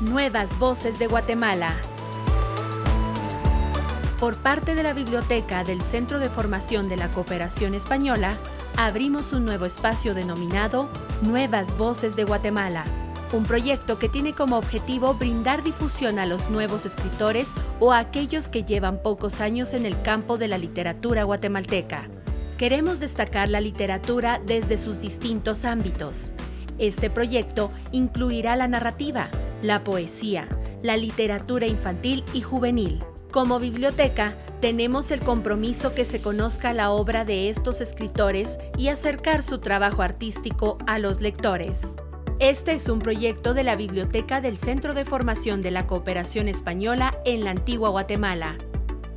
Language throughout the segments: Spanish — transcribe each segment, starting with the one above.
Nuevas Voces de Guatemala. Por parte de la Biblioteca del Centro de Formación de la Cooperación Española, abrimos un nuevo espacio denominado Nuevas Voces de Guatemala, un proyecto que tiene como objetivo brindar difusión a los nuevos escritores o a aquellos que llevan pocos años en el campo de la literatura guatemalteca. Queremos destacar la literatura desde sus distintos ámbitos. Este proyecto incluirá la narrativa, la poesía, la literatura infantil y juvenil. Como biblioteca, tenemos el compromiso que se conozca la obra de estos escritores y acercar su trabajo artístico a los lectores. Este es un proyecto de la Biblioteca del Centro de Formación de la Cooperación Española en la Antigua Guatemala,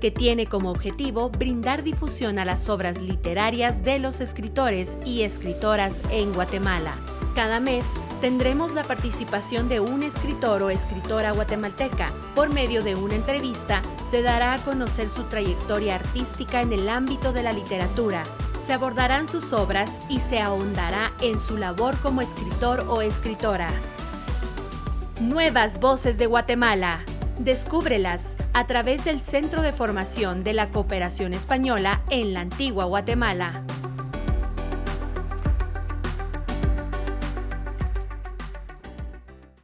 que tiene como objetivo brindar difusión a las obras literarias de los escritores y escritoras en Guatemala. Cada mes tendremos la participación de un escritor o escritora guatemalteca. Por medio de una entrevista se dará a conocer su trayectoria artística en el ámbito de la literatura. Se abordarán sus obras y se ahondará en su labor como escritor o escritora. Nuevas Voces de Guatemala. Descúbrelas a través del Centro de Formación de la Cooperación Española en la Antigua Guatemala.